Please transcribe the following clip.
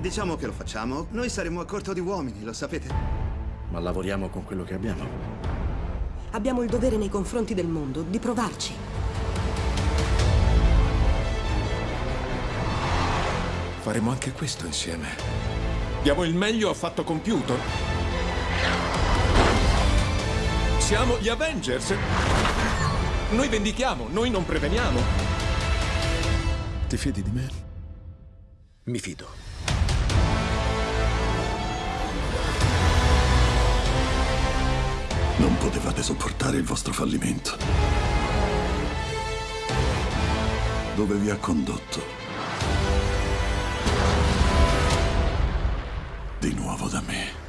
Diciamo che lo facciamo. Noi saremo a corto di uomini, lo sapete. Ma lavoriamo con quello che abbiamo. Abbiamo il dovere nei confronti del mondo di provarci. Faremo anche questo insieme. Diamo il meglio a fatto compiuto. Siamo gli Avengers. Noi vendichiamo, noi non preveniamo. Ti fidi di me? Mi fido. Non potevate sopportare il vostro fallimento. Dove vi ha condotto? Di nuovo da me.